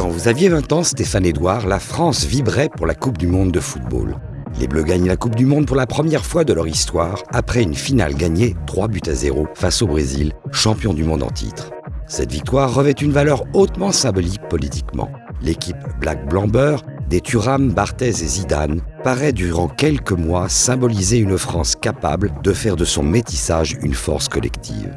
Quand vous aviez 20 ans, Stéphane Edouard, la France vibrait pour la Coupe du Monde de football. Les Bleus gagnent la Coupe du Monde pour la première fois de leur histoire, après une finale gagnée 3 buts à 0 face au Brésil, champion du monde en titre. Cette victoire revêt une valeur hautement symbolique politiquement. L'équipe Black Blamber des Thuram, Barthez et Zidane paraît durant quelques mois symboliser une France capable de faire de son métissage une force collective.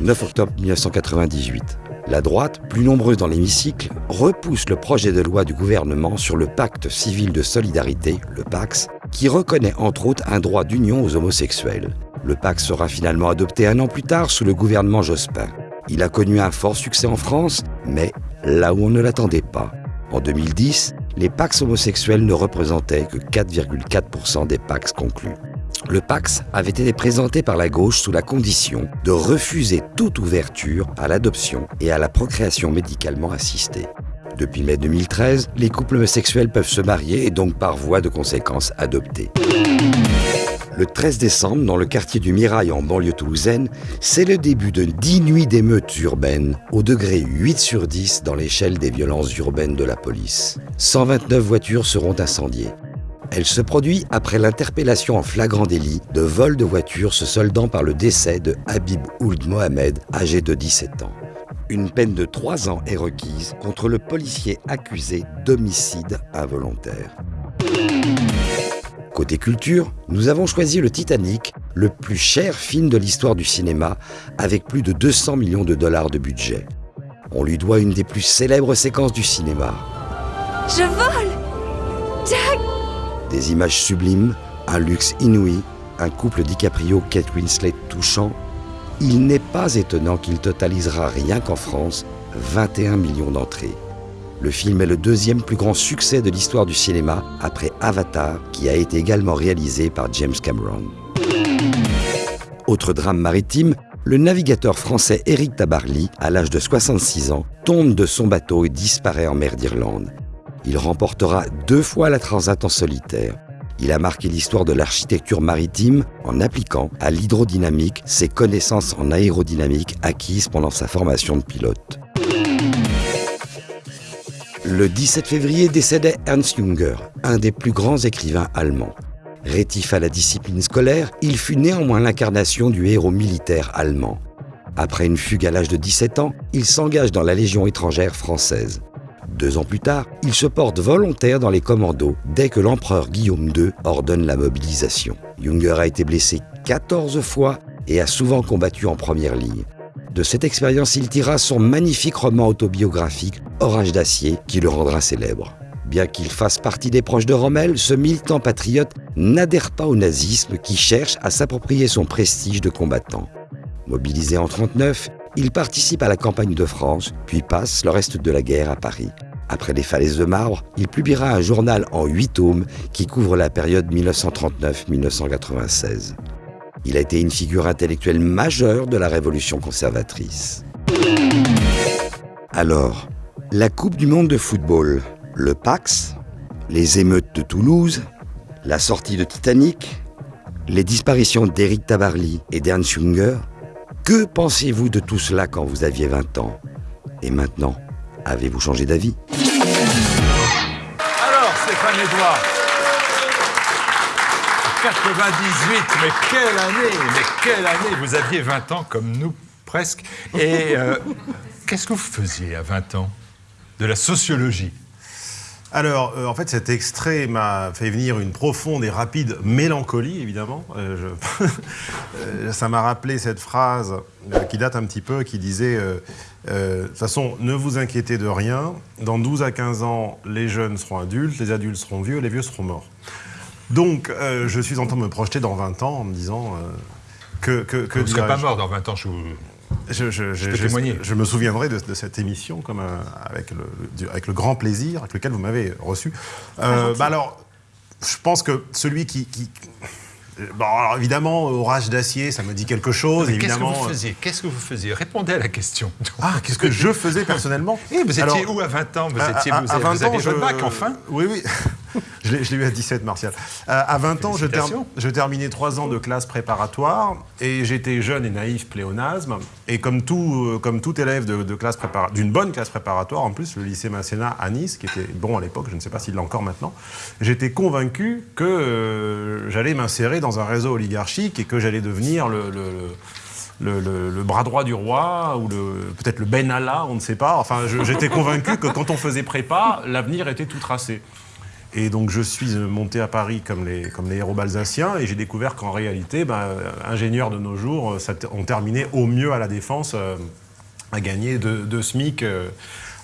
9 octobre 1998. La droite, plus nombreuse dans l'hémicycle, repousse le projet de loi du gouvernement sur le pacte civil de solidarité, le PAX, qui reconnaît entre autres un droit d'union aux homosexuels. Le PAX sera finalement adopté un an plus tard sous le gouvernement Jospin. Il a connu un fort succès en France, mais là où on ne l'attendait pas. En 2010, les Pax homosexuels ne représentaient que 4,4% des Pax conclus. Le Pax avait été présenté par la gauche sous la condition de refuser toute ouverture à l'adoption et à la procréation médicalement assistée. Depuis mai 2013, les couples homosexuels peuvent se marier et donc par voie de conséquence adopter. Le 13 décembre, dans le quartier du Mirail en banlieue toulousaine, c'est le début de 10 nuits d'émeutes urbaines, au degré 8 sur 10 dans l'échelle des violences urbaines de la police. 129 voitures seront incendiées. Elle se produit après l'interpellation en flagrant délit de vol de voitures se soldant par le décès de Habib Ould Mohamed, âgé de 17 ans. Une peine de 3 ans est requise contre le policier accusé d'homicide involontaire. Côté culture, nous avons choisi le Titanic, le plus cher film de l'histoire du cinéma, avec plus de 200 millions de dollars de budget. On lui doit une des plus célèbres séquences du cinéma. Je vole Des images sublimes, un luxe inouï, un couple DiCaprio-Kate Winslet touchant. Il n'est pas étonnant qu'il totalisera rien qu'en France 21 millions d'entrées. Le film est le deuxième plus grand succès de l'histoire du cinéma après Avatar, qui a été également réalisé par James Cameron. Autre drame maritime, le navigateur français Éric Tabarly, à l'âge de 66 ans, tombe de son bateau et disparaît en mer d'Irlande. Il remportera deux fois la Transat en solitaire. Il a marqué l'histoire de l'architecture maritime en appliquant à l'hydrodynamique ses connaissances en aérodynamique acquises pendant sa formation de pilote. Le 17 février décédait Ernst Jünger, un des plus grands écrivains allemands. Rétif à la discipline scolaire, il fut néanmoins l'incarnation du héros militaire allemand. Après une fugue à l'âge de 17 ans, il s'engage dans la Légion étrangère française. Deux ans plus tard, il se porte volontaire dans les commandos dès que l'empereur Guillaume II ordonne la mobilisation. Jünger a été blessé 14 fois et a souvent combattu en première ligne. De cette expérience, il tira son magnifique roman autobiographique Orage d'acier qui le rendra célèbre. Bien qu'il fasse partie des proches de Rommel, ce militant patriote n'adhère pas au nazisme qui cherche à s'approprier son prestige de combattant. Mobilisé en 1939, il participe à la campagne de France, puis passe le reste de la guerre à Paris. Après les falaises de marbre, il publiera un journal en huit tomes qui couvre la période 1939-1996. Il a été une figure intellectuelle majeure de la révolution conservatrice. Alors, la Coupe du Monde de football, le Pax, les émeutes de Toulouse, la sortie de Titanic, les disparitions d'Éric Tabarly et d'Ernst Junger, que pensez-vous de tout cela quand vous aviez 20 ans? Et maintenant, avez-vous changé d'avis? Alors, Stéphane Edouard 98, mais quelle année Mais quelle année Vous aviez 20 ans comme nous, presque. Et euh, qu'est-ce que vous faisiez à 20 ans De la sociologie? Alors, euh, en fait, cet extrait m'a fait venir une profonde et rapide mélancolie, évidemment. Euh, je... Ça m'a rappelé cette phrase euh, qui date un petit peu, qui disait De toute façon, ne vous inquiétez de rien. Dans 12 à 15 ans, les jeunes seront adultes, les adultes seront vieux, les vieux seront morts. Donc, je suis en train de me projeter dans 20 ans en me disant que... que, que vous ne serez pas mort dans 20 ans, je vous... Je, je, je, je, me souviendrai de, de cette émission comme, euh, avec, le, du, avec, le, grand plaisir avec lequel vous m'avez reçu. Euh, bah alors, je pense que celui qui... qui... Bon, alors évidemment, orage d'acier, ça me dit quelque chose. Qu'est-ce que vous faisiez? Qu'est-ce que vous faisiez? Répondez à la question. Ah, qu'est-ce que je faisais personnellement? Et Vous étiez alors, où à 20 ans? Vous étiez, à, vous, à 20 vous ans, votre bac, enfin? Oui, oui. je l'ai eu à 17, Martial. Euh, à 20 ans, je, ter- je terminais 3 ans de classe préparatoire et j'étais jeune et naïf pléonasme. Et comme tout, euh, comme tout élève de, de d'une bonne classe préparatoire, en plus, le lycée Masséna à Nice, qui était bon à l'époque, je ne sais pas s'il l'est encore maintenant, j'étais convaincu que euh, j'allais m'insérer dans un réseau oligarchique et que j'allais devenir le- le- le le, le- le bras droit du roi ou peut-être le Ben Allah, on ne sait pas. Enfin, j'étais convaincu que quand on faisait prépa, l'avenir était tout tracé. Et donc je suis monté à Paris comme les, comme les héros balsaciens et j'ai découvert qu'en réalité, ben, euh, ingénieurs de nos jours, euh, ça t- on terminait au mieux à la défense euh, à gagner deux deux SMIC euh,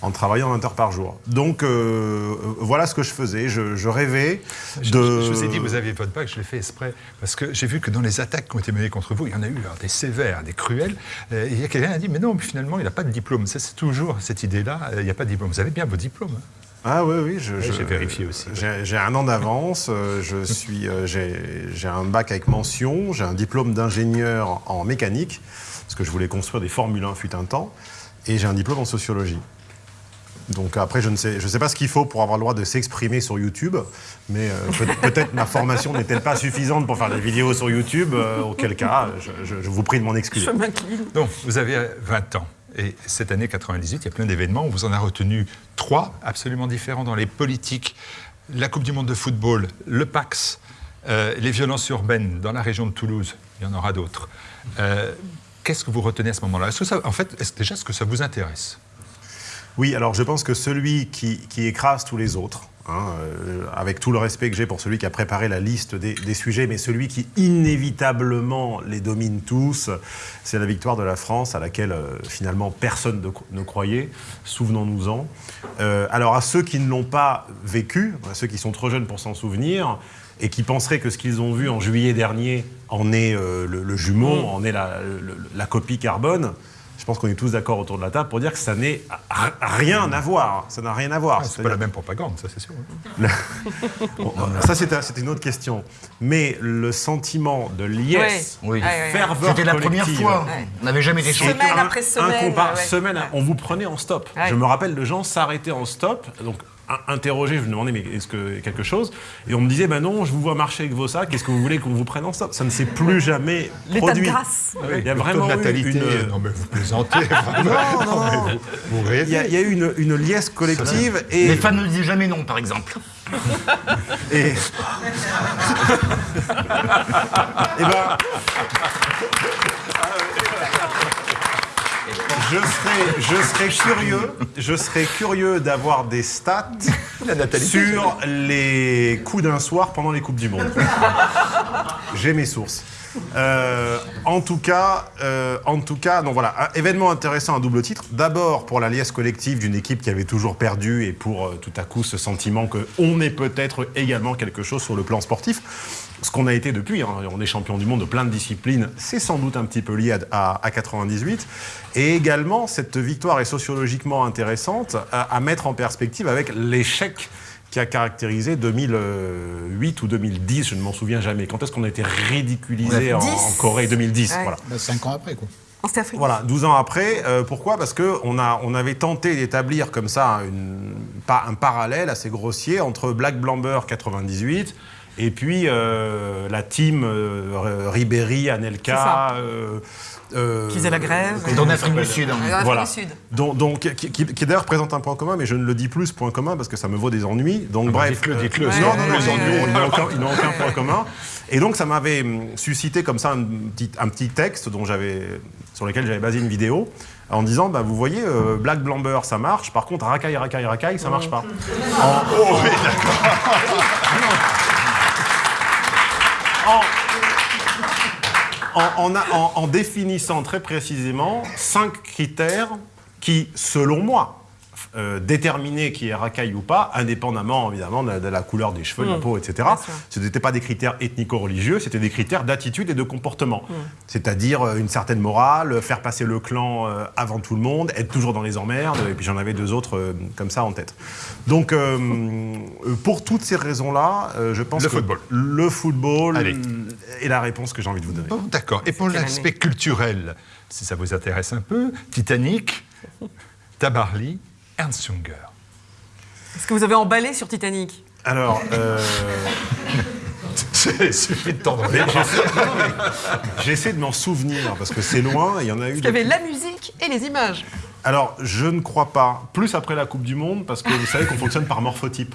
en travaillant 20 heures par jour. Donc euh, euh, voilà ce que je faisais. Je, je rêvais Je, de... je vous ai dit, vous aviez votre bac, je l'ai fait exprès, parce que j'ai vu que dans les attaques qui ont été menées contre vous, il y en a eu alors, des sévères, des cruelles. Euh, et il y a quelqu'un qui a dit, mais non, finalement, il n'a pas de diplôme. C'est toujours cette idée-là, euh, il n'y a pas de diplôme. Vous avez bien vos diplômes. hein. Ah oui, oui. j'ai vérifié aussi. J'ai un an d'avance. euh, Je suis, euh, j'ai j'ai un bac avec mention. J'ai un diplôme d'ingénieur en mécanique parce que je voulais construire des Formule 1 fut un temps. Et j'ai un diplôme en sociologie. Donc après, je ne sais, je sais pas ce qu'il faut pour avoir le droit de s'exprimer sur YouTube, mais euh, peut- peut-être ma formation n'est-elle pas suffisante pour faire des vidéos sur YouTube, euh, auquel cas, je, je- je vous prie de m'en excuser. Je m'incline. Donc, vous avez euh, 20 ans. Et cette année 98, il y a plein d'événements. On vous en a retenu trois absolument différents dans les politiques. La Coupe du Monde de football, le Pax, euh, les violences urbaines dans la région de Toulouse. Il y en aura d'autres. Euh, Qu'est-ce que vous retenez à ce moment-là? Est-ce que ça, En fait, est-ce, déjà, est-ce que ça vous intéresse? Oui, alors je pense que celui qui écrase tous les autres, hein, euh, avec tout le respect que j'ai pour celui qui a préparé la liste des, des sujets, mais celui qui inévitablement les domine tous, c'est la victoire de la France à laquelle euh, finalement personne ne, ne croyait. Souvenons-nous-en. Euh, alors à ceux qui ne l'ont pas vécu, à ceux qui sont trop jeunes pour s'en souvenir, et qui penseraient que ce qu'ils ont vu en juillet dernier en est euh, le, le jumeau, en est la copie carbone, je pense qu'on est tous d'accord autour de la table pour dire que ça n'est rien à voir. Ça n'a rien à voir. Ah, C'est pas la même propagande, ça c'est sûr. Bon, ça, c'était une autre question. Mais le sentiment de liesse, Oui. Ferveur C'était la première fois. Ouais. On n'avait jamais été Semaine après semaine, ouais, ouais. Semaine, Ouais. on vous prenait en stop. Ouais. Je me rappelle de gens s'arrêter en stop, donc in- interroger, je me demandais mais est-ce que quelque chose? Et on me disait ben non, je vous vois marcher avec vos sacs, est-ce que vous voulez qu'on vous prenne en stop Ça ne s'est plus jamais L'état de produit. grâce. Il y a Le taux vraiment de eu natalité. une- Non, mais vous plaisantez. vraiment. non, non. mais vous, vous rêvez. Il y, a, il y a eu une, une liesse collective et, Les fans ne disaient jamais non, par exemple. et- Eh ben, je serais, je serais curieux, je serais curieux d'avoir des stats sur les coups d'un soir pendant les coupes du monde. J'ai mes sources. Euh, en tout cas, euh, en tout cas, donc voilà, un événement intéressant à double titre. D'abord pour la liesse collective d'une équipe qui avait toujours perdu et pour euh, tout à coup ce sentiment que on est peut-être également quelque chose sur le plan sportif. Ce qu'on a été depuis, hein, on est champion du monde de plein de disciplines, c'est sans doute un petit peu lié à, à- à 98. Et également, cette victoire est sociologiquement intéressante à, à mettre en perspective avec l'échec qui a caractérisé 2008 ou 2010, je ne m'en souviens jamais. Quand est-ce qu'on a été ridiculisé en, 10. en Corée? 2010 Ouais. voilà. Bah, Cinq ans après, quoi. Voilà, 12 ans après. euh, pourquoi? Parce qu'on on avait tenté d'établir comme ça une, pas un parallèle assez grossier entre Black Blamber 98 et puis euh, la team euh, Ribéry. Anelka. euh, euh, Qui faisait la grève. Dans l'Afrique du Sud. hein. Voilà. du Sud. Donc, donc, qui, qui- qui d'ailleurs présente un point commun, mais je ne le dis plus ce point commun parce que ça me vaut des ennuis. Donc bah, bref, dites-le, dites-le, non, non, ils n'ont- aucun, ils n'ont aucun point commun. Et donc ça m'avait hum, suscité comme ça un petit, un petit texte dont j'avais, sur lequel j'avais basé une vidéo en disant, bah, vous voyez, euh, Black Blamber, ça marche. Par contre, racaille, racaille, racaille, ça marche pas. Oh, oui, d'accord. en, définissant très précisément cinq critères qui, selon moi, euh, déterminaient qui est racaille ou pas, indépendamment évidemment de, de la couleur des cheveux, de la peau, etc. Ce n'étaient pas des critères ethnico-religieux, c'était des critères d'attitude et de comportement. C'est-à-dire euh, une certaine morale, faire passer le clan euh, avant tout le monde, être toujours dans les emmerdes, et puis j'en avais deux autres euh, comme ça en tête. Donc, pour toutes ces raisons-là, euh, je pense Le que football. le football Allez. est la réponse que j'ai envie de vous donner. Bon, d'accord. Et pour l'aspect culturel, si ça vous intéresse un peu, Titanic, Tabarly, Ernst Junger. Est-ce que vous avez emballé sur Titanic Alors, euh, Il suffit de tendre mais j'essaie- de m'en souvenir parce que c'est loin. Il y en a eu. Il y avait la musique et les images. Alors, je ne crois pas. Plus après la Coupe du Monde, parce que vous savez qu'on fonctionne par morphotype.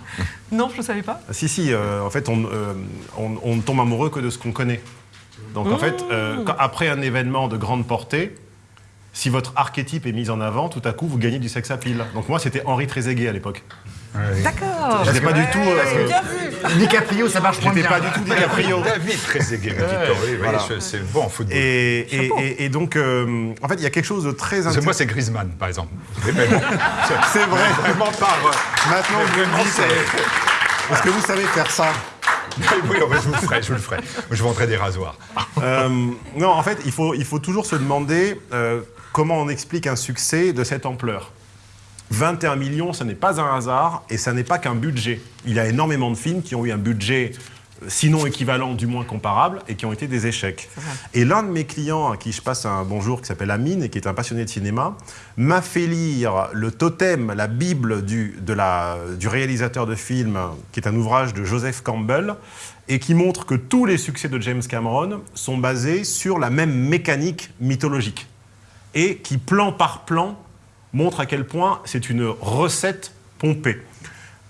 Non, je ne savais pas. Ah, Si, si, euh, en fait, on, euh, on- on ne tombe amoureux que de ce qu'on connaît. Donc, en fait, euh, quand- après un événement de grande portée, si votre archétype est mis en avant, tout à coup, vous gagnez du sex appeal. Donc, moi, c'était Henri Trezeguet à l'époque. D'accord. J'étais pas du tout. euh, Bien vu. DiCaprio, ça marche moins bien. pas du tout DiCaprio. David Trezeguet. Oui, Voilà. je- c'est bon en football. Et, et- et- et donc, euh, en fait, il y a quelque chose de très intéressant. moi, c'est Griezmann, par exemple. C'est vrai. vraiment par. Maintenant, vous me euh, est-ce que vous savez faire ça? Oui, oh, je vous le ferai, je vous le ferai. Je vendrai des rasoirs. Euh, Non, en fait, il faut, il faut toujours se demander euh, comment on explique un succès de cette ampleur. 21 millions, ce n'est pas un hasard et ça n'est pas qu'un budget. Il y a énormément de films qui ont eu un budget, euh, sinon équivalent, du moins comparable, et qui ont été des échecs. Et l'un de mes clients, à qui je passe un bonjour, qui s'appelle Amine, et qui est un passionné de cinéma, m'a fait lire le totem, la Bible du, de la- du réalisateur de film, qui est un ouvrage de Joseph Campbell, et qui montre que tous les succès de James Cameron sont basés sur la même mécanique mythologique et qui, plan par plan, montre à quel point c'est une recette pompée.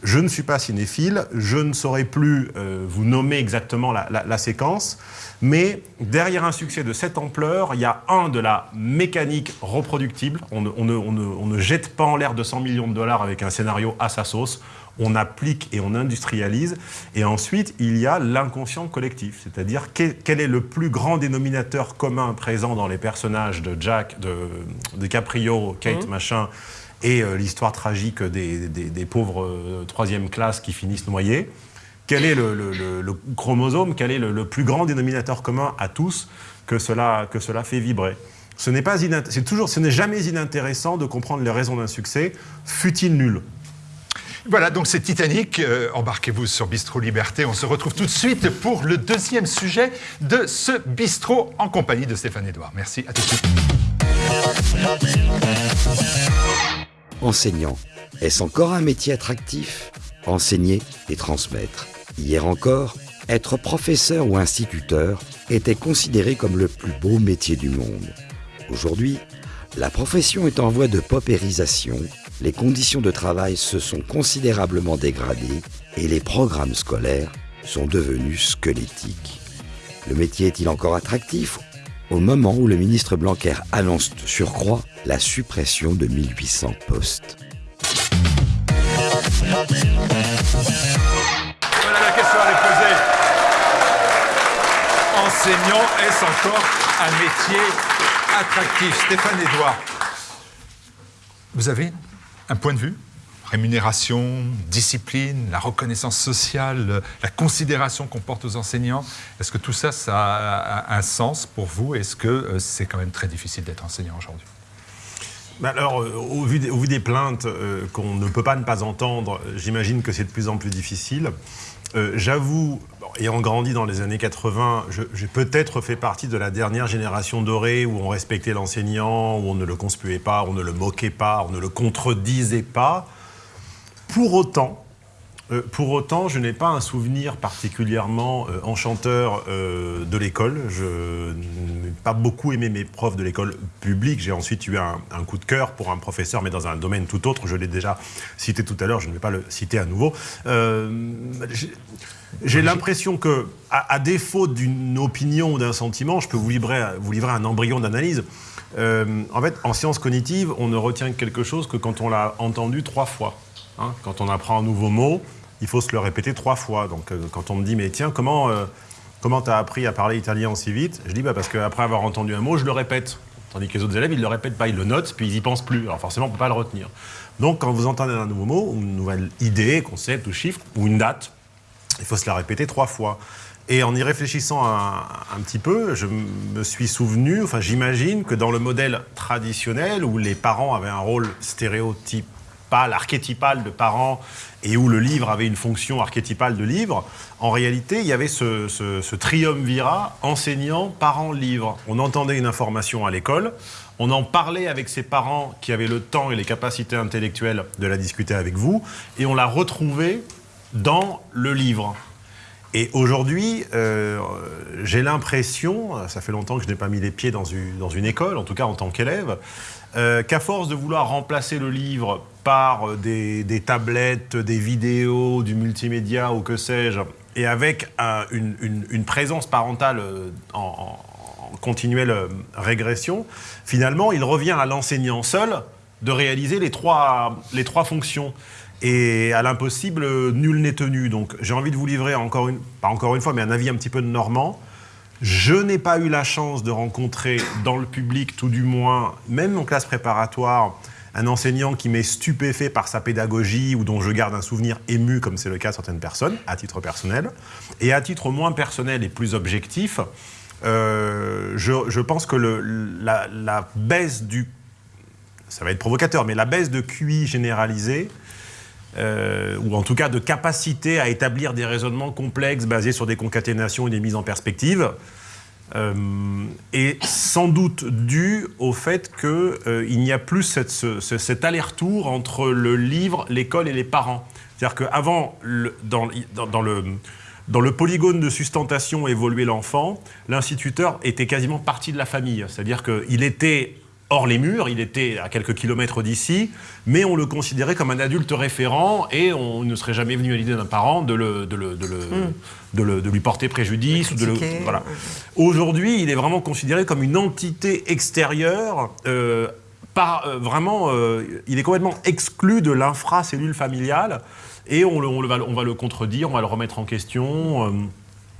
Je ne suis pas cinéphile, je ne saurais plus euh, vous nommer exactement la, séquence, mais derrière un succès de cette ampleur, il y a un de la mécanique reproductible. On ne- on ne jette pas en l'air 200 millions de dollars avec un scénario à sa sauce. On applique et on industrialise. Et ensuite, il y a l'inconscient collectif, c'est-à-dire quel, est le plus grand dénominateur commun présent dans les personnages de Jack, de, de Caprio, Kate, machin, et euh, l'histoire tragique des, des- des pauvres euh, troisième classe qui finissent noyés? Quel est le, le- le- le chromosome? Quel est le, plus grand dénominateur commun à tous que cela, que cela fait vibrer? Ce n'est pas toujours, ce n'est jamais inintéressant de comprendre les raisons d'un succès, fut-il nul? Voilà, donc c'est Titanic. Euh, Embarquez-vous sur Bistro Liberté. On se retrouve tout de suite pour le deuxième sujet de ce bistrot en compagnie de Stéphane Edouard. Merci, à suite. Enseignant, est-ce encore un métier attractif? Enseigner et transmettre. Hier encore, être professeur ou instituteur était considéré comme le plus beau métier du monde. Aujourd'hui, la profession est en voie de paupérisation, les conditions de travail se sont considérablement dégradées et les programmes scolaires sont devenus squelettiques. Le métier est-il encore attractif? Au moment où le ministre Blanquer annonce surcroît la suppression de 1800 postes Voilà la question à poser. Enseignant, est-ce encore un métier attractif? Stéphane Edouard, vous avez un point de vue Rémunération, discipline, la reconnaissance sociale, la considération qu'on porte aux enseignants. Est-ce que tout ça, ça a un sens pour vous? Est-ce que euh, c'est quand même très difficile d'être enseignant aujourd'hui? Alors, euh, au, vu des, plaintes euh, qu'on ne peut pas ne pas entendre, j'imagine que c'est de plus en plus difficile. J'avoue, ayant grandi dans les années 80, je- j'ai peut-être fait partie de la dernière génération dorée où on respectait l'enseignant, où on ne le conspuait pas, on ne le moquait pas, on ne le contredisait pas. Pour autant, euh, pour autant, je n'ai pas un souvenir particulièrement euh, enchanteur euh, de l'école. Je n'ai pas beaucoup aimé mes profs de l'école publique. J'ai ensuite eu un, coup de cœur pour un professeur, mais dans un domaine tout autre. Je l'ai déjà cité tout à l'heure, je ne vais pas le citer à nouveau. J'ai- l'impression que, à, défaut d'une opinion ou d'un sentiment, je peux vous livrer, vous livrer un embryon d'analyse. Euh, en fait, en sciences cognitives, on ne retient quelque chose que quand on l'a entendu trois fois. Hein, quand on apprend un nouveau mot, il faut se le répéter trois fois. Donc, euh, quand on me dit, mais tiens, comment euh, comment t'as appris à parler italien aussi vite? Je dis, bah, parce qu'après avoir entendu un mot, je le répète. Tandis que les autres élèves, ils ne le répètent pas, ils le notent, puis ils y pensent plus. Alors forcément, on ne peut pas le retenir. Donc, quand vous entendez un nouveau mot, une nouvelle idée, concept ou chiffre, ou une date, il faut se la répéter trois fois. Et en y réfléchissant un, petit peu, je me suis souvenu, enfin j'imagine que dans le modèle traditionnel où les parents avaient un rôle stéréotypal, archétypal de parents, et où le livre avait une fonction archétypale de livre, en réalité il y avait ce, ce, triumvirat enseignant, parents, livre. On entendait une information à l'école, on en parlait avec ses parents qui avaient le temps et les capacités intellectuelles de la discuter avec vous, et on la retrouvait dans le livre. Et aujourd'hui, euh, j'ai l'impression, ça fait longtemps que je n'ai pas mis les pieds dans une, dans une école, en tout cas en tant qu'élève, euh, qu'à force de vouloir remplacer le livre par des, des tablettes, des vidéos, du multimédia ou que sais-je, et avec un- une, une- présence parentale euh, en, en continuelle euh, régression, finalement, il revient à l'enseignant seul de réaliser les trois, les trois fonctions. Et à l'impossible, nul n'est tenu. Donc j'ai envie de vous livrer encore une, pas encore une fois, mais un avis un petit peu de Normand. Je n'ai pas eu la chance de rencontrer dans le public, tout du moins, même en classe préparatoire, un enseignant qui m'est stupéfait par sa pédagogie ou dont je garde un souvenir ému, comme c'est le cas de certaines personnes, à titre personnel. Et à titre moins personnel et plus objectif, euh, je, pense que la baisse du... Ça va être provocateur, mais la baisse de QI généralisée, euh, ou en tout cas de capacité à établir des raisonnements complexes basés sur des concaténations et des mises en perspective, euh, est sans doute dû au fait qu'il n'y a plus cet aller-retour entre le livre, l'école et les parents. C'est-à-dire qu'avant, dans, dans- dans le, dans le polygone de sustentation évoluait l'enfant, l'instituteur était quasiment partie de la famille. C'est-à-dire qu'il était hors les murs, il était à quelques kilomètres d'ici, mais on le considérait comme un adulte référent et on ne serait jamais venu à l'idée d'un parent de, le, de, le- de le- de le- de lui porter préjudice. de voilà. Aujourd'hui, il est vraiment considéré comme une entité extérieure. euh, par, euh, vraiment, euh, il est complètement exclu de l'infracellule familiale et on, le- on le va, on va le contredire, on va le remettre en question.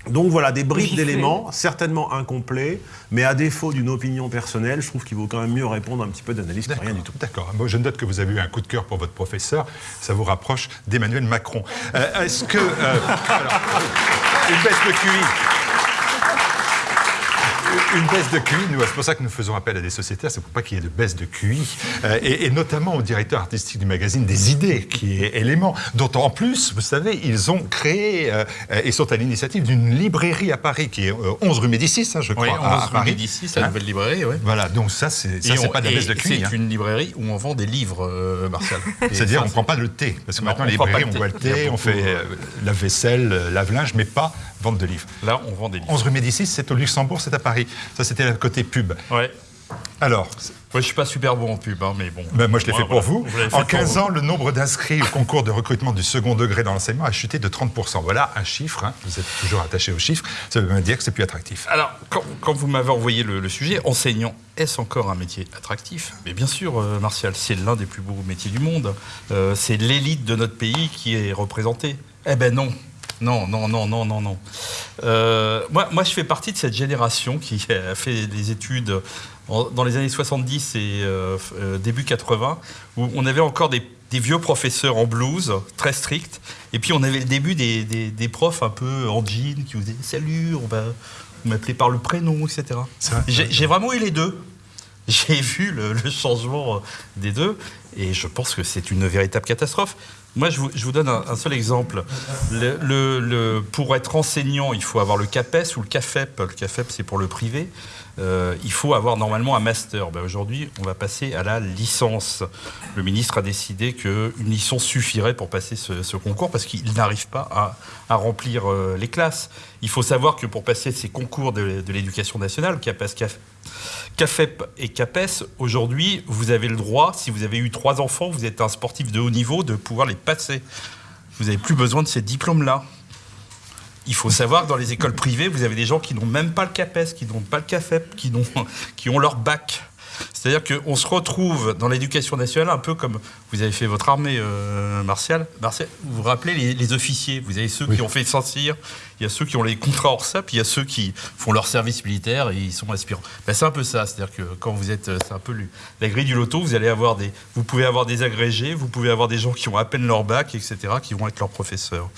Donc voilà, des bribes d'éléments, certainement incomplets, mais à défaut d'une opinion personnelle, je trouve qu'il vaut quand même mieux répondre à un petit peu d'analyse que rien du tout. D'accord. Moi, je note que vous avez eu un coup de cœur pour votre professeur. Ça vous rapproche d'Emmanuel Macron. Euh, Est-ce que. euh, alors, une baisse de QI. Une baisse de QI, c'est pour ça que nous faisons appel à des sociétaires, c'est pour pas qu'il y ait de baisse de QI, euh, et, et notamment au directeur artistique du magazine des idées, qui est élément, dont en plus, vous savez, ils ont créé euh, euh, et sont à l'initiative d'une librairie à Paris, qui est euh, 11 rue Médicis, hein, je crois, Oui, à- à 11 rue Paris. Médicis, la Hein nouvelle librairie, oui. Voilà, donc ça, c'est pas de la baisse de QI. C'est hein. une librairie où on vend des livres, euh, Martial. C'est-à-dire, on ne prend pas le thé. Parce que Non, maintenant, on les librairies, on boit le thé, on fait euh, euh, la vaisselle, euh, lave-linge, mais pas vente de livres. Là, on vend des livres. 11 rue Médicis, c'est au Luxembourg, c'est à Paris. Ça, c'était le côté pub. Ouais. Alors, Moi, je suis pas super bon en pub, hein, mais bon. ben, moi, je l'ai fait pour voilà. vous. En pour 15 vous. ans, le nombre d'inscrits au concours de recrutement du second degré dans l'enseignement a chuté de 30%. Voilà un chiffre. hein. Vous êtes toujours attaché aux chiffres. Ça veut dire que c'est plus attractif. Alors, quand, quand vous m'avez envoyé le, le sujet, enseignant, est-ce encore un métier attractif? Mais bien sûr, euh, Martial, c'est l'un des plus beaux métiers du monde. Euh, c'est l'élite de notre pays qui est représentée. Eh ben non. Non, non, non, non, non, non. Euh, moi, moi, je fais partie de cette génération qui a fait des études dans les années 70 et euh, euh, début 80, où on avait encore des, des vieux professeurs en blouse, très stricts, et puis on avait le début des, des- des profs un peu en jean qui vous disaient Salut, on va vous m'appeler par le prénom, etc. J'ai vraiment eu les deux. J'ai vu le, le changement des deux, et je pense que c'est une véritable catastrophe. Moi, je vous, donne un, seul exemple. Le- le- le- pour être enseignant, il faut avoir le CAPES ou le CAFEP. Le CAFEP, c'est pour le privé. Euh, il faut avoir normalement un master. Ben, Aujourd'hui, on va passer à la licence. Le ministre a décidé qu'une licence suffirait pour passer ce, concours parce qu'il n'arrive pas à, remplir euh, les classes. Il faut savoir que pour passer ces concours de, de l'éducation nationale, CAPES, CAF- CAFEP et CAPES, aujourd'hui, vous avez le droit, si vous avez eu trois enfants, vous êtes un sportif de haut niveau, de pouvoir les passer. Vous n'avez plus besoin de ces diplômes-là. Il faut savoir que dans les écoles privées, vous avez des gens qui n'ont même pas le CAPES, qui n'ont pas le CAFEP, qui, n'ont- qui ont leur bac. C'est-à-dire qu'on se retrouve dans l'éducation nationale un peu comme vous avez fait votre armée, euh, Martial. Martial, vous vous rappelez les, les officiers? Vous avez ceux qui ont fait Saint-Cyr, il y a ceux qui ont les contrats hors SAP, il y a ceux qui font leur service militaire et ils sont aspirants. Ben, c'est un peu ça, c'est-à-dire que quand vous êtes, c'est un peu la grille du loto, vous allez avoir des, vous pouvez avoir des agrégés, vous pouvez avoir des gens qui ont à peine leur bac, etc., qui vont être leurs professeurs.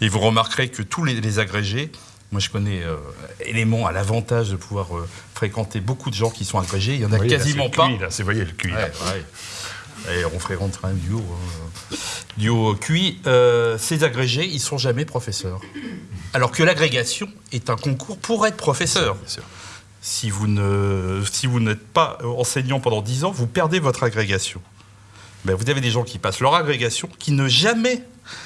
Et vous remarquerez que tous les, les agrégés, moi je connais euh, élément à l'avantage de pouvoir euh, fréquenter beaucoup de gens qui sont agrégés, il y en a quasiment pas. Là, c'est, voyez, le QI. là. Ouais, ouais. Et on ferait rentrer un duo. hein. Duo QI. Euh, ces agrégés, ils sont jamais professeurs. Alors que l'agrégation est un concours pour être professeur. Bien sûr. Si vous ne, si vous n'êtes pas enseignant pendant 10 ans, vous perdez votre agrégation. Ben, vous avez des gens qui passent leur agrégation, qui ne jamais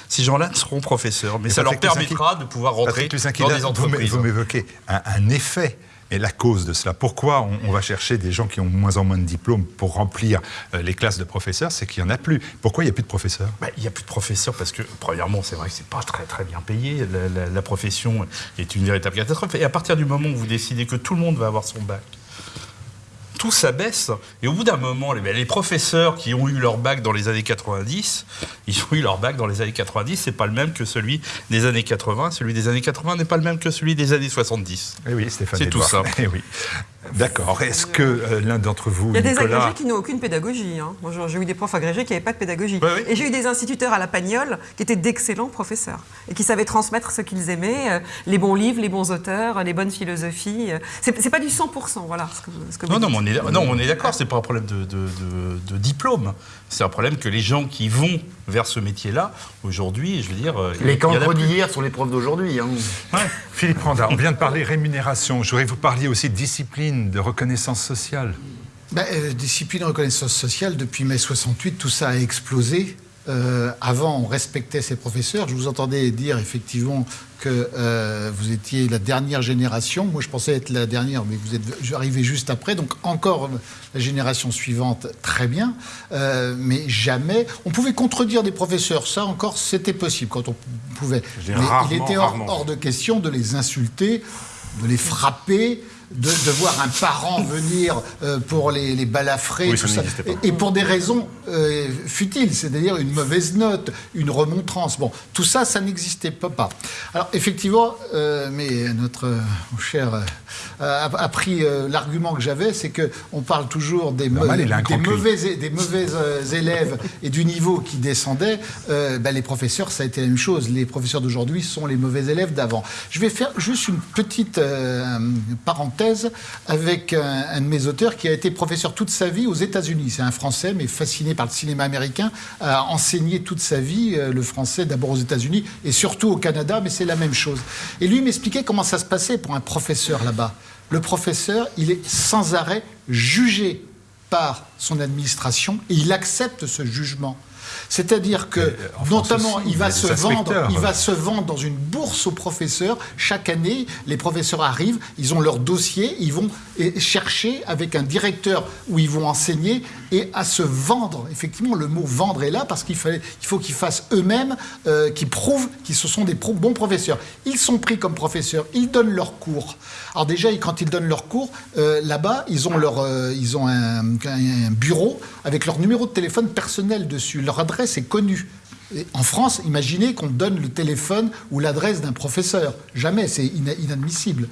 Ces gens-là seront professeurs, mais ça leur Patrick permettra de pouvoir rentrer dans des entreprises. Vous m'évoquez un, un effet. Et la cause de cela, pourquoi on, va chercher des gens qui ont moins en moins de diplômes pour remplir euh, les classes de professeurs, c'est qu'il n'y en a plus. Pourquoi il n'y a plus de professeurs? Bah, Il n'y a plus de professeurs parce que, premièrement, c'est vrai que c'est pas très très bien payé. La, la- la profession est une véritable catastrophe. Et à partir du moment où vous décidez que tout le monde va avoir son bac, tout s'abaisse. Et au bout d'un moment, les, les professeurs qui ont eu leur bac dans les années 90, ils ont eu leur bac dans les années 90, c'est pas le même que celui des années 80. Celui des années 80 n'est pas le même que celui des années 70. Eh oui, Stéphane. C'est tout simple. Eh oui. D'accord. Est-ce que euh, l'un d'entre vous, Il y a des agrégés qui n'ont aucune pédagogie. hein. Moi, j'ai- eu des profs agrégés qui n'avaient pas de pédagogie. Et j'ai eu des instituteurs à la Pagnole qui étaient d'excellents professeurs et qui savaient transmettre ce qu'ils aimaient, euh, les bons livres, les bons auteurs, les bonnes philosophies. euh. C'est pas du 100%, voilà ce que, ce que vous Non, non, dites. mais on est, non, on est d'accord, c'est pas un problème de, de- de- de diplôme. C'est un problème que les gens qui vont vers ce métier-là, aujourd'hui, je veux dire. euh, Les cancres d'hier sont les profs d'aujourd'hui. hein. Philippe Randa, on vient de parler rémunération. Je voudrais que vous parliez aussi de discipline, de reconnaissance sociale. Ben, euh, discipline et reconnaissance sociale, depuis mai 68, tout ça a explosé. Euh, avant, on respectait ses professeurs. Je vous entendais dire effectivement que euh, vous étiez la dernière génération. Moi, je pensais être la dernière, mais vous êtes arrivé juste après. Donc, encore la génération suivante, très bien. Euh, mais jamais. On pouvait contredire des professeurs. Ça, encore, c'était possible quand on pouvait. Mais il était hors de question de les insulter, de les frapper. De, de voir un parent venir euh, pour les, les balafrer, Oui, tout ça. Et, et pour des raisons euh, futiles, c'est-à-dire une mauvaise note, une remontrance. Bon, tout ça, ça n'existait pas. Alors, effectivement, euh, mais notre cher a, a pris euh, l'argument que j'avais, c'est que on parle toujours des, mauvais, des mauvais euh, élèves et du niveau qui descendait. Euh, ben, les professeurs, ça a été la même chose. Les professeurs d'aujourd'hui sont les mauvais élèves d'avant. Je vais faire juste une petite euh, parenthèse avec un, un de mes auteurs qui a été professeur toute sa vie aux États-Unis. C'est un Français, mais fasciné par le cinéma américain, a enseigné toute sa vie euh, le français d'abord aux États-Unis et surtout au Canada, mais c'est la même chose. Et lui m'expliquait comment ça se passait pour un professeur là-bas. Le professeur, il est sans arrêt jugé par son administration et il accepte ce jugement. C'est-à-dire que, euh, notamment, aussi, il va se vendre, il va se vendre dans une bourse aux professeurs. Chaque année, les professeurs arrivent, ils ont leur dossier, ils vont chercher avec un directeur où ils vont enseigner et à se vendre. Effectivement, le mot vendre est là parce qu'il fallait- il faut qu'ils fassent eux-mêmes, euh, qu'ils prouvent qu'ils ce sont des pro- bons professeurs. Ils sont pris comme professeurs, ils donnent leurs cours. Alors déjà, quand ils donnent leurs cours, euh, là-bas, ils ont, leur, euh, ils ont un, un bureau avec leur numéro de téléphone personnel dessus. Leur adresse est connue. En France, imaginez qu'on donne le téléphone ou l'adresse d'un professeur. Jamais, c'est ina- inadmissible.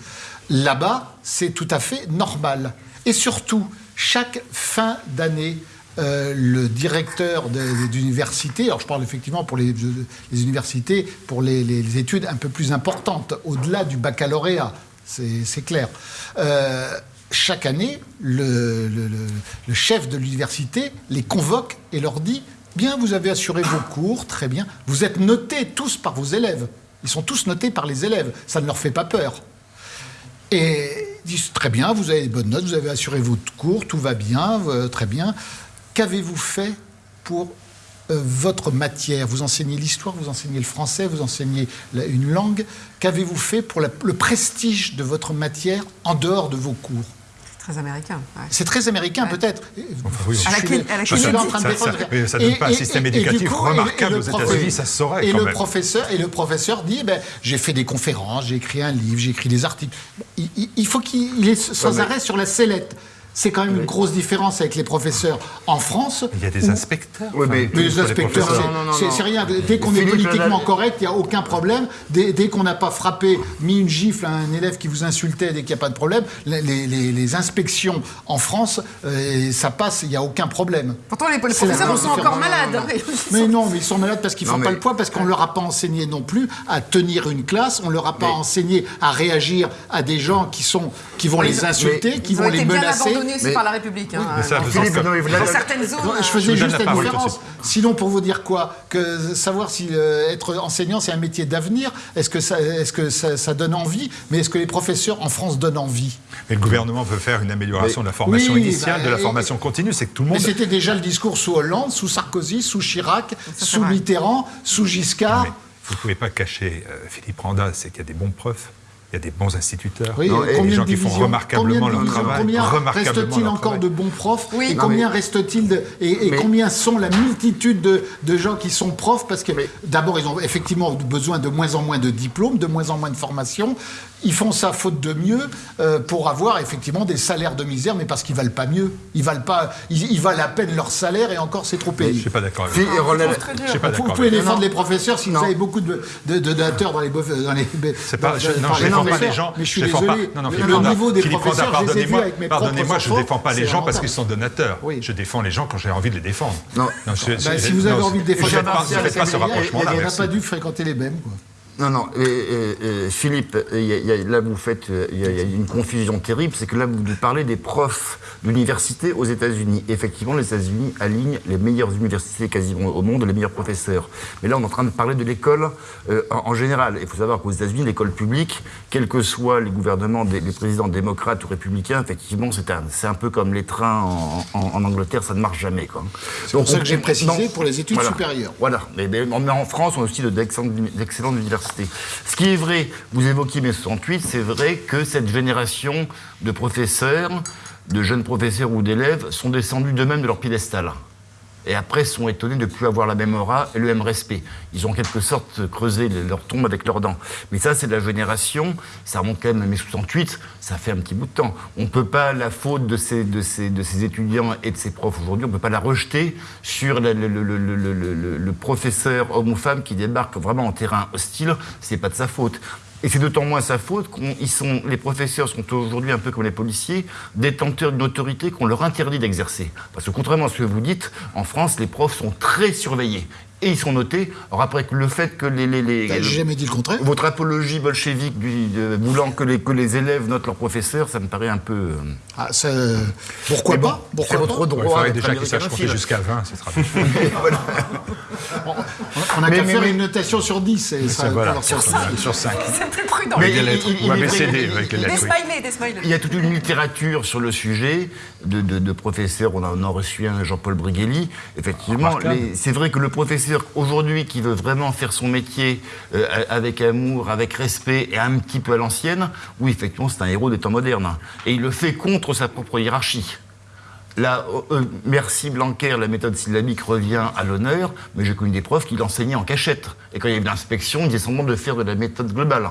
Là-bas, c'est tout à fait normal. Et surtout, chaque fin d'année, euh, le directeur d'université, alors je parle effectivement pour les, universités, pour les, études un peu plus importantes, au-delà du baccalauréat, c'est clair. Euh, chaque année, le chef de l'université les convoque et leur dit Bien, vous avez assuré vos cours, très bien. Vous êtes notés tous par vos élèves. Ils sont tous notés par les élèves. Ça ne leur fait pas peur. Et ils disent Très bien, vous avez des bonnes notes, vous avez assuré votre cours, tout va bien, euh, très bien. Qu'avez-vous fait pour euh, votre matière? Vous enseignez l'histoire, vous enseignez le français, vous enseignez une langue. Qu'avez-vous fait pour le prestige de votre matière en dehors de vos cours? Très américain. ouais. c'est très américain Ouais. peut-être. oui. Je À la à la je suis là en train de Ça- défendre. ça- oui, ça donne pas un système éducatif du coup, remarquable le aux États-Unis, ça se saurait Et quand le même. professeur et le professeur dit, eh ben, j'ai fait des conférences, j'ai écrit un livre, j'ai écrit des articles. Il, il- il faut qu'il est sans arrêt sur la sellette. C'est quand même une grosse différence avec les professeurs en France. Il y a des où- inspecteurs. Oui, mais- mais les inspecteurs, c'est- rien. Dès qu'on est politiquement correct, il n'y a aucun problème. Dès, dès qu'on n'a pas frappé, mis une gifle à un élève qui vous insultait, dès qu'il n'y a pas de problème, les, les- les inspections en France, euh, ça passe, il n'y a aucun problème. Pourtant, les, professeurs sont encore malades. Mais non, mais ils sont malades parce qu'ils Non, font pas le poids, parce qu'on leur a pas enseigné non plus à tenir une classe, on leur a pas enseigné à réagir à des gens qui sont qui vont les insulter, qui vont les menacer. Abandonnés donné aussi mais- par la République. hein, Mais ça, dans- Philippe, non, mais dans certaines zones. Non, je euh, faisais Je juste la la différence. Sinon, pour vous dire quoi Que savoir si euh, être enseignant, c'est un métier d'avenir, est-ce que, ça, est que ça, ça donne envie Mais est-ce que les professeurs en France donnent envie? Mais le gouvernement veut faire une amélioration de la formation Oui, initiale, bah, de la et- formation continue. C'est que tout le Mais monde. c'était déjà le discours sous Hollande, sous Sarkozy, sous Chirac, sous. Mitterrand, sous Giscard. Mais vous ne pouvez pas cacher euh, Philippe Randa, c'est qu'il y a des bons profs, il y a des bons instituteurs, Oui, Non, et combien des gens de qui font divisions remarquablement leur travail, Combien reste-t-il encore travail. de bons profs Oui. Et Non, combien mais- reste-t-il de, et, et Mais- combien sont la multitude de, de gens qui sont profs? Parce que d'abord, ils ont effectivement besoin de moins en moins de diplômes, de moins en moins de formation. Ils font ça faute de mieux euh, pour avoir effectivement des salaires de misère, mais parce qu'ils valent pas mieux. Ils valent pas. Ils, ils valent à peine leur salaire et encore c'est trop Je ne payé. suis pas d'accord avec vous. Roland-. Je pas Vous, vous pouvez vous. défendre Non. les professeurs si Non. vous avez beaucoup de, de, de donateurs dans les, dans les. C'est pas, je, non, je défends pas les gens. Mais je suis défends désolé. Pas, non, non, le niveau des professeurs, je les ai vus pardonnez-moi, avec mes pardonnez-moi, propres je défends pas les gens parce qu'ils sont donateurs. Je défends les gens quand j'ai envie de les défendre. Non. je- je- Bah, si je- vous avez envie de défendre je je n'aurait merci. pas dû fréquenter les mêmes. Non, non, et, et- et, Philippe, il y a- il y a- là vous faites, euh, il y, a, il y a une confusion terrible, c'est que là vous parlez des profs d'université aux États-Unis. Effectivement, les États-Unis alignent les meilleures universités quasiment au monde, les meilleurs professeurs. Mais là, on est en train de parler de l'école euh, en, en général. Il faut savoir qu'aux États-Unis, l'école publique, quels que soient les gouvernements, des, les présidents démocrates ou républicains, effectivement, c'est un, un peu comme les trains en, en- en Angleterre, ça ne marche jamais. C'est pour ça que j'ai précisé non, pour les études voilà. supérieures. Voilà, mais, mais- en France, on a aussi de- d'excellentes d'excellentes Ce qui est vrai, vous évoquiez mai 68, c'est vrai que cette génération de professeurs, de jeunes professeurs ou d'élèves, sont descendus d'eux-mêmes de leur piédestal. Et après, sont étonnés de ne plus avoir la même aura et le même respect. Ils ont en quelque sorte creusé le- leur tombe avec leurs dents. Mais ça, c'est de la génération, ça remonte quand même à mai 68, ça fait un petit bout de temps. On ne peut pas, la faute de ces, étudiants et de ces profs aujourd'hui, on ne peut pas la rejeter sur le- le professeur homme ou femme qui débarque vraiment en terrain hostile, c'est pas de sa faute. Et c'est d'autant moins sa faute sont, les professeurs sont aujourd'hui un peu comme les policiers, détenteurs d'une autorité qu'on leur interdit d'exercer. Parce que contrairement à ce que vous dites, en France, les profs sont très surveillés. Et ils sont notés. Alors après, le fait que les... les, les- J'ai jamais dit le contraire. votre apologie bolchevique du, de- voulant que les, que les élèves notent leurs professeurs, ça me paraît un peu... euh, Ah, ça, pourquoi bon, pas c'est Pourquoi votre pas droit Il faudrait d'être déjà qu'ils sachent compter jusqu'à 20, ce sera On n'a qu'à faire mais- une notation sur 10 et ça va Voilà, leur sur sortir. sur 5. C'est plus prudent. Mais il- il- il ABCD, il- avec les Des lettres. smileys, des smileys. Il y a toute une littérature sur le sujet de, de- de professeurs. On en a reçu un, Jean-Paul Brighelli. Effectivement, c'est vrai que le professeur aujourd'hui qui veut vraiment faire son métier euh, avec amour, avec respect et un petit peu à l'ancienne, oui, effectivement, c'est un héros des temps modernes. Et il le fait contre sa propre hiérarchie. Là, euh, euh, merci Blanquer, la méthode syllabique revient à l'honneur, mais j'ai connu des profs qui l'enseignaient en cachette. Et quand il y avait l'inspection, ils disaient semblant de faire de la méthode globale.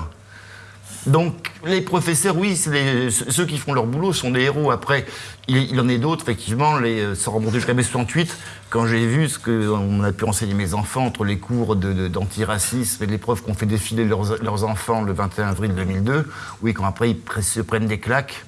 Donc, les professeurs, oui, ceux qui font leur boulot sont des héros. Après, il, il en est d'autres, effectivement, les, euh, sans remonter jusqu'à mai 68, quand j'ai vu ce qu'on a pu enseigner mes enfants entre les cours d'antiracisme et les profs qui ont fait défiler leurs, enfants le 21 avril 2002, oui, quand après ils se prennent des claques,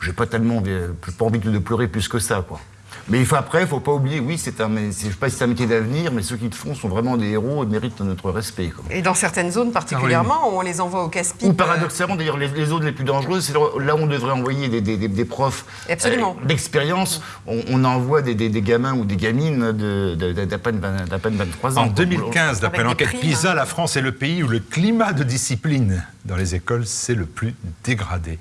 j'ai pas tellement euh, pas envie de pleurer plus que ça, quoi. Mais il faut après, il faut pas oublier, oui, c'est un, je sais pas si c'est un métier d'avenir, mais ceux qui le font sont vraiment des héros et méritent notre respect. quoi. Et dans certaines zones particulièrement, on les envoie au casse-pipe. Ou paradoxalement, d'ailleurs, les, les zones les plus dangereuses, c'est là où on devrait envoyer des, des- des- des profs Absolument. euh, d'expérience. On, on envoie des, des- des gamins ou des gamines de- de- de- d'à peine, vingt- d'à peine 23 ans. En quoi. 2015, d'après l'enquête primes. PISA, la France est le pays où le climat de discipline dans les écoles c'est le plus dégradé.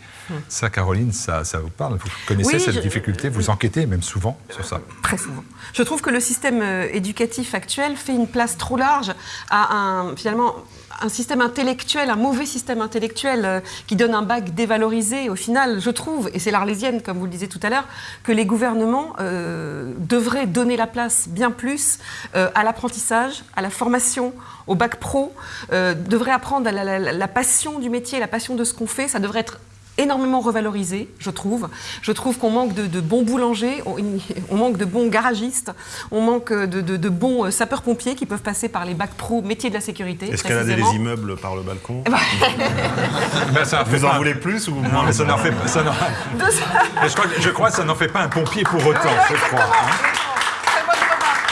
Ça, Caroline, ça, ça vous parle Vous connaissez Oui, cette je- difficulté Vous enquêtez même souvent sur ça Très souvent. Je trouve que le système euh, éducatif actuel fait une place trop large à un, finalement, un système intellectuel, un mauvais système intellectuel euh, qui donne un bac dévalorisé. Au final, je trouve, et c'est l'arlésienne, comme vous le disiez tout à l'heure, que les gouvernements euh, devraient donner la place bien plus euh, à l'apprentissage, à la formation, au bac pro, devraient apprendre à la, la- la passion du métier, la passion de ce qu'on fait. Ça devrait être énormément revalorisé, je trouve. Je trouve qu'on manque de, de bons boulangers, on, on manque de bons garagistes, on manque de, de- de bons euh, sapeurs-pompiers qui peuvent passer par les bacs pro métiers de la sécurité. Escalader les immeubles par le balcon. Ben, ça en fait Vous en voulez plus ou Non, mais ça n'en fait pas. ça je, crois, que- je crois que ça n'en fait pas un pompier pour autant, je crois. hein. Très bonne remarque.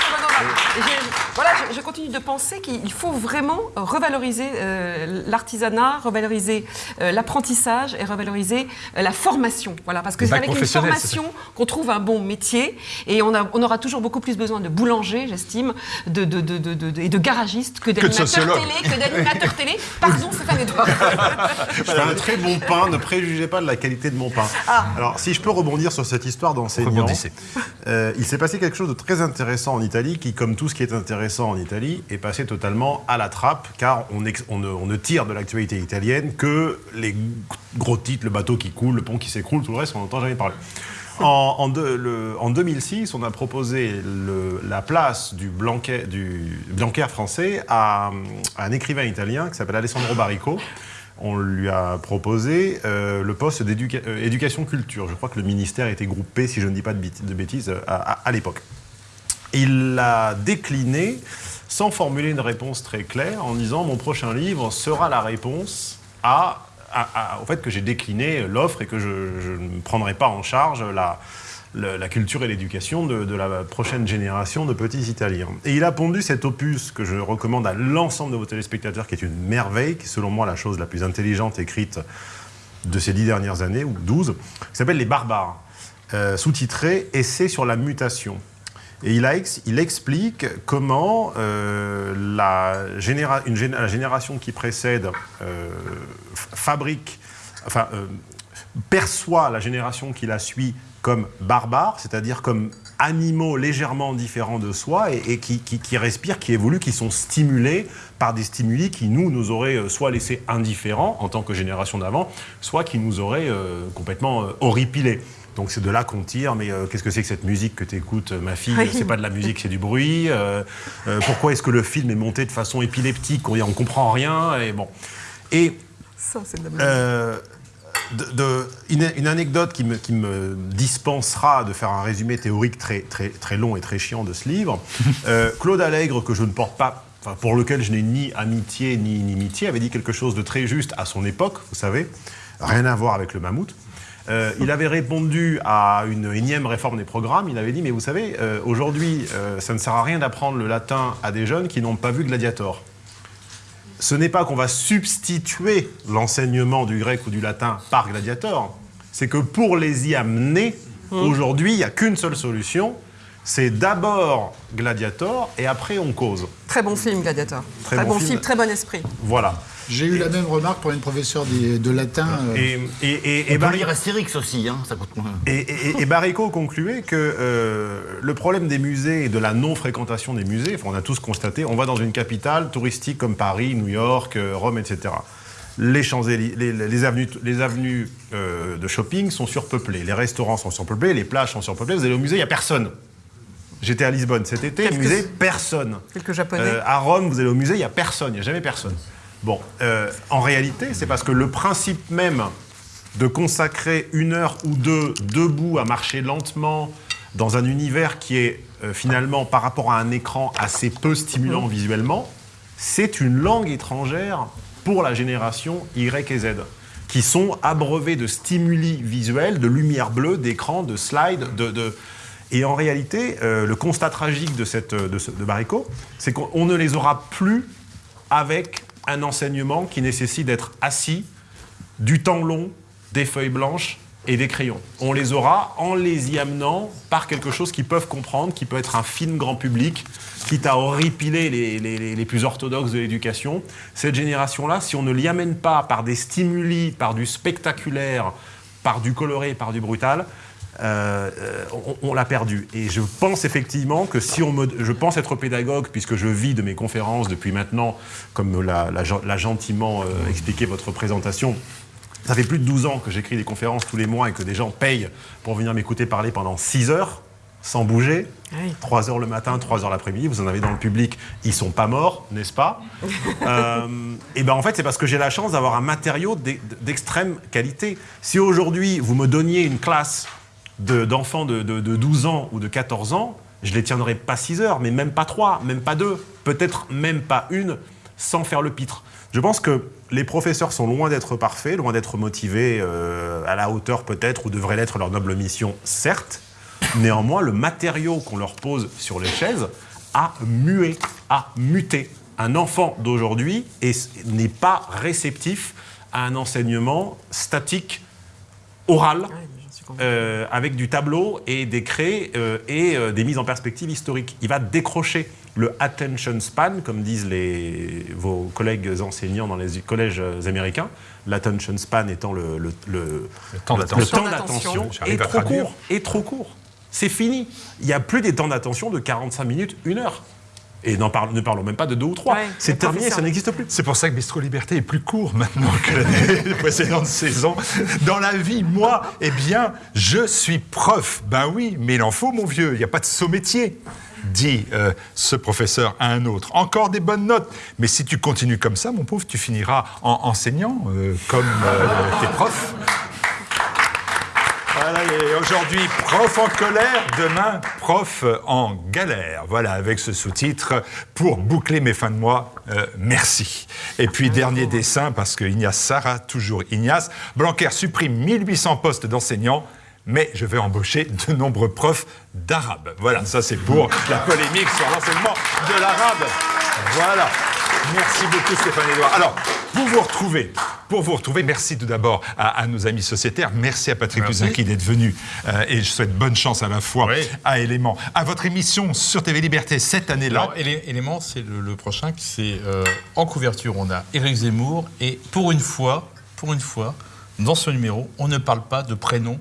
Très bonne remarque. j'ai- voilà, je, je continue de penser qu'il faut vraiment revaloriser euh, l'artisanat, revaloriser euh, l'apprentissage et revaloriser euh, la formation. Voilà, parce que c'est avec une formation qu'on trouve un bon métier et on, a- on aura toujours beaucoup plus besoin de boulangers, j'estime, de, de, de, de- de- et de garagistes que de d'animateurs télé, que d'animateurs télé. Pardon, Stéphane Edouard. Je fais un très bon pain, ne préjugez pas de la qualité de mon pain. Alors, si je peux rebondir sur cette histoire d'enseignant, Rebondissez. euh, il s'est passé quelque chose de très intéressant en Italie, qui, comme tout ce qui est intéressant en Italie, est passé totalement à la trappe, car on, ex- on ne, on ne tire de l'actualité italienne que les gros titres, le bateau qui coule, le pont qui s'écroule, tout le reste, on n'entend jamais parler. En, en deux- le- en 2006, on a proposé le- la place du Blanquer, du Blanquer français à, à un écrivain italien qui s'appelle Alessandro Barrico. On lui a proposé euh, le poste d'éducation-culture. Je crois que le ministère était groupé, si je ne dis pas de, bêti- de bêtises, à, à- à l'époque. Il l'a décliné sans formuler une réponse très claire en disant mon prochain livre sera la réponse à, au fait que j'ai décliné l'offre et que je, ne prendrai pas en charge la, la culture et l'éducation de, de la prochaine génération de petits Italiens. Et il a pondu cet opus que je recommande à l'ensemble de vos téléspectateurs, qui est une merveille, qui est selon moi la chose la plus intelligente écrite de ces dix dernières années, ou douze, qui s'appelle Les Barbares, euh, sous-titré Essai sur la mutation. Et il, explique comment euh, la, génération qui précède euh, fabrique, enfin, euh, perçoit la génération qui la suit comme barbare, c'est-à-dire comme animaux légèrement différents de soi et, qui, qui- respirent, qui évoluent, qui sont stimulés par des stimuli qui, nous, nous auraient soit laissés indifférents en tant que génération d'avant, soit qui nous auraient complètement horripilés. Donc c'est de là qu'on tire, mais euh, qu'est-ce que c'est que cette musique que tu écoutes, ma fille? Oui. C'est pas de la musique, c'est du bruit. Euh, euh, pourquoi est-ce que le film est monté de façon épileptique? On ne comprend rien. Et bon. Et Ça, c'est de la blague. euh, de- de- une, une anecdote qui me, qui me dispensera de faire un résumé théorique très, très, très long et très chiant de ce livre. Euh, Claude Allègre, que je ne porte pas, enfin, pour lequel je n'ai ni amitié ni inimitié, avait dit quelque chose de très juste à son époque, vous savez, rien à voir avec le mammouth. Euh, il avait répondu à une énième réforme des programmes. Il avait dit Mais vous savez, euh, aujourd'hui, euh, ça ne sert à rien d'apprendre le latin à des jeunes qui n'ont pas vu Gladiator ce n'est pas qu'on va substituer l'enseignement du grec ou du latin par Gladiator, c'est que pour les y amener, aujourd'hui, il n'y a qu'une seule solution, c'est d'abord Gladiator et après on cause. Très bon film, Gladiator. Très Très, bon bon, film. film, très bon esprit. Voilà. J'ai eu la même remarque pour une professeure de, de latin. euh, Et, et, et, et Barry- Astérix aussi, hein, ça coûte moins. Et, et- et Barrico concluait que euh, le problème des musées et de la non-fréquentation des musées, enfin, on a tous constaté, on va dans une capitale touristique comme Paris, New York, euh, Rome, etc. Les, Champs-Élysées- les, les avenues, les avenues euh, de shopping sont surpeuplées, les restaurants sont surpeuplés, les plages sont surpeuplées. Vous allez au musée, il n'y a personne. J'étais à Lisbonne cet été, au musée, personne. Quelques Japonais. Euh, à Rome, vous allez au musée, il n'y a personne, il n'y a jamais personne. Bon, euh, en réalité, c'est parce que le principe même de consacrer une heure ou deux debout à marcher lentement dans un univers qui est euh, finalement, par rapport à un écran assez peu stimulant visuellement, c'est une langue étrangère pour la génération Y et Z, qui sont abreuvés de stimuli visuels, de lumière bleue, d'écran, de slides, de... de- Et en réalité, euh, le constat tragique de, cette, de, ce- de Barrico, c'est qu'on on ne les aura plus avec un enseignement qui nécessite d'être assis, du temps long, des feuilles blanches et des crayons. On les aura en les y amenant par quelque chose qu'ils peuvent comprendre, qui peut être un film grand public, quitte à horripiler les, les- les- plus orthodoxes de l'éducation. Cette génération-là, si on ne l'y amène pas par des stimuli, par du spectaculaire, par du coloré, par du brutal, euh, euh, on, on l'a perdu. Et je pense effectivement que si on me, je pense être pédagogue puisque je vis de mes conférences depuis maintenant, comme l'a, l'a gen- l'a gentiment euh, expliqué votre présentation. Ça fait plus de 12 ans que j'écris des conférences tous les mois et que des gens payent pour venir m'écouter parler pendant 6 heures sans bouger. Oui. 3 heures le matin, 3 heures l'après-midi, vous en avez dans le public, ils sont pas morts, n'est-ce pas? Euh, Et ben en fait, c'est parce que j'ai la chance d'avoir un matériau d'e- d'extrême qualité. Si aujourd'hui vous me donniez une classe d'enfants de, de- de 12 ans ou de 14 ans, je les tiendrais pas 6 heures, mais même pas 3, même pas 2, peut-être même pas une, sans faire le pitre. Je pense que les professeurs sont loin d'être parfaits, loin d'être motivés euh, à la hauteur peut-être, ou devrait l'être leur noble mission, certes. Néanmoins, le matériau qu'on leur pose sur les chaises a mué, a muté. Un enfant d'aujourd'hui est- n'est pas réceptif à un enseignement statique, oral, euh, avec du tableau et des craies euh, et euh, des mises en perspective historiques. Il va décrocher le attention span, comme disent les, vos collègues enseignants dans les collèges américains. L'attention span étant le, le- le- Le temps le d'attention. temps d'attention J'arrive est trop court. Est trop court. C'est fini. Il n'y a plus des temps d'attention de 45 minutes, une heure. Et parle- ne parlons même pas de deux ou trois. Ouais, c'est terminé, ça n'existe plus. C'est pour ça que Bistro Liberté est plus court maintenant que l'année précédente saison. Dans la vie, moi, eh bien, je suis prof. Ben oui, mais il en faut, mon vieux. Il n'y a pas de saut métier. Dit euh, ce professeur à un autre. Encore des bonnes notes. Mais si tu continues comme ça, mon pauvre, tu finiras en enseignant, euh, comme euh, tes profs. Voilà, et aujourd'hui, prof en colère, demain, prof en galère. Voilà, avec ce sous-titre, pour boucler mes fins de mois, euh, merci. Et puis, dernier dessin, parce que Ignace Sarah, toujours Ignace, Blanquer supprime 1800 postes d'enseignants, mais je vais embaucher de nombreux profs d'arabe. Voilà, ça c'est pour la polémique sur l'enseignement de l'arabe. Voilà. Merci beaucoup Stéphane Edouard. Alors, pour vous retrouver, pour vous retrouver, merci tout d'abord à, à nos amis sociétaires. Merci à Patrick Merci. Luzinki d'être venu. Euh, et je souhaite bonne chance à la fois Oui. à Élément. À votre émission sur TV Liberté cette année-là. Élément, c'est le, le prochain. qui C'est euh, en couverture, on a Éric Zemmour. Et pour une fois, pour une fois, dans ce numéro, on ne parle pas de prénom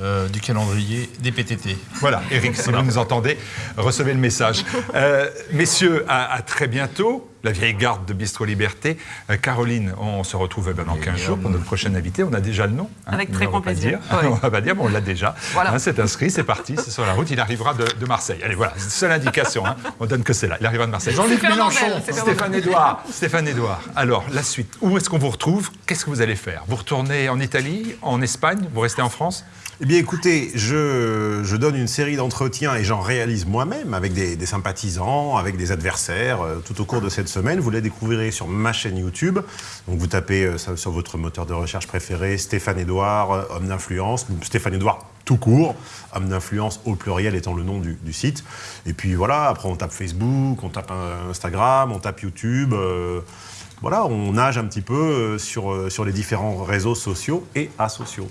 euh, du calendrier des PTT. Voilà, Eric, si vous nous entendez, recevez le message. Euh, messieurs, à, à très bientôt. La vieille garde de Bistro Liberté. Euh, Caroline, on se retrouve eh ben, dans 15 jours pour notre prochaine invité. On a déjà le nom. hein, Avec très grand plaisir. Ouais. On va pas dire, mais on l'a déjà. Voilà. Hein, c'est inscrit, c'est parti, c'est sur la route. Il arrivera de, de Marseille. Allez, voilà, c'est seule indication. hein. On donne que c'est là. Il arrivera de Marseille. Jean-Luc Mélenchon. Stéphane Edouard, Stéphane Edouard. Alors, la suite. Où est-ce qu'on vous retrouve? Qu'est-ce que vous allez faire? Vous retournez en Italie, en Espagne? Vous restez en France? Eh bien, écoutez, je, je donne une série d'entretiens et j'en réalise moi-même avec des, des sympathisants, avec des adversaires euh, tout au cours de cette Vous les découvrirez sur ma chaîne YouTube. Donc, vous tapez euh, sur votre moteur de recherche préféré Stéphane Edouard, euh, homme d'influence, Stéphane Edouard tout court, homme d'influence au pluriel étant le nom du, site. Et puis voilà, après on tape Facebook, on tape euh, Instagram, on tape YouTube. voilà, on nage un petit peu sur, sur les différents réseaux sociaux et asociaux.